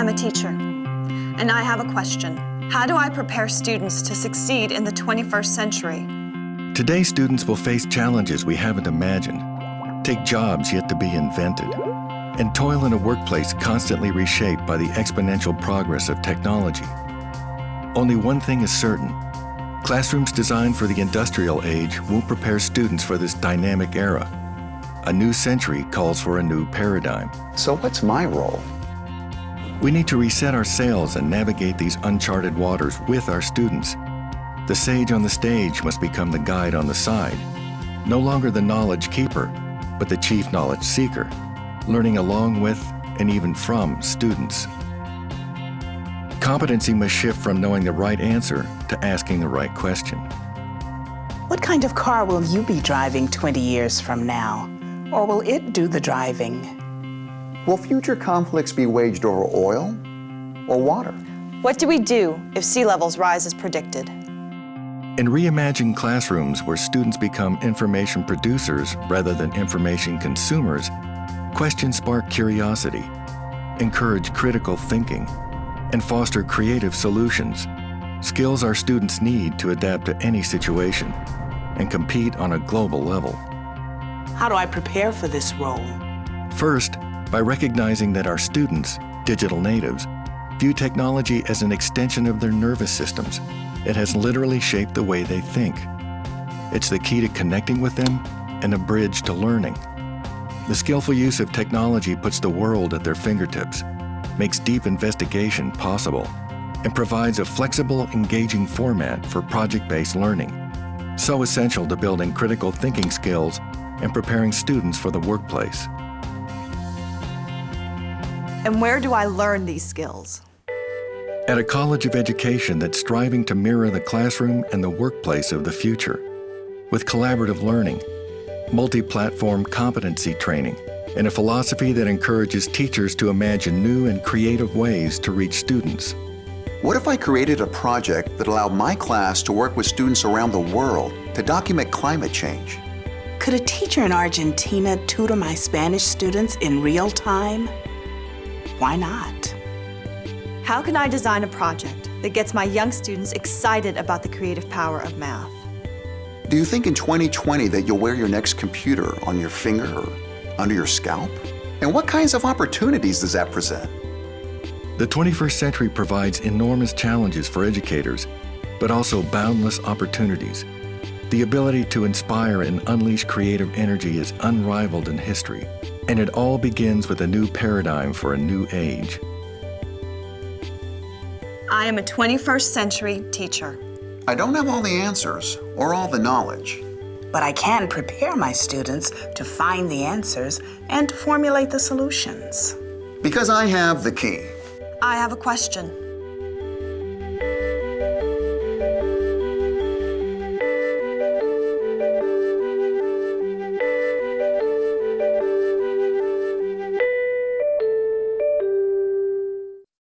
I'm a teacher, and I have a question. How do I prepare students to succeed in the 21st century? Today, students will face challenges we haven't imagined, take jobs yet to be invented, and toil in a workplace constantly reshaped by the exponential progress of technology. Only one thing is certain. Classrooms designed for the industrial age won't prepare students for this dynamic era. A new century calls for a new paradigm. So what's my role? We need to reset our sails and navigate these uncharted waters with our students. The sage on the stage must become the guide on the side, no longer the knowledge keeper, but the chief knowledge seeker, learning along with and even from students. Competency must shift from knowing the right answer to asking the right question. What kind of car will you be driving 20 years from now? Or will it do the driving? Will future conflicts be waged over oil or water? What do we do if sea levels rise as predicted? In reimagined classrooms where students become information producers rather than information consumers, questions spark curiosity, encourage critical thinking, and foster creative solutions, skills our students need to adapt to any situation and compete on a global level. How do I prepare for this role? First, by recognizing that our students, digital natives, view technology as an extension of their nervous systems. It has literally shaped the way they think. It's the key to connecting with them and a bridge to learning. The skillful use of technology puts the world at their fingertips, makes deep investigation possible, and provides a flexible, engaging format for project-based learning, so essential to building critical thinking skills and preparing students for the workplace. And where do I learn these skills? At a college of education that's striving to mirror the classroom and the workplace of the future, with collaborative learning, multi-platform competency training, and a philosophy that encourages teachers to imagine new and creative ways to reach students. What if I created a project that allowed my class to work with students around the world to document climate change? Could a teacher in Argentina tutor my Spanish students in real time? Why not? How can I design a project that gets my young students excited about the creative power of math? Do you think in 2020 that you'll wear your next computer on your finger or under your scalp? And what kinds of opportunities does that present? The 21st century provides enormous challenges for educators, but also boundless opportunities. The ability to inspire and unleash creative energy is unrivaled in history, and it all begins with a new paradigm for a new age. I am a 21st century teacher. I don't have all the answers or all the knowledge. But I can prepare my students to find the answers and to formulate the solutions. Because I have the key. I have a question.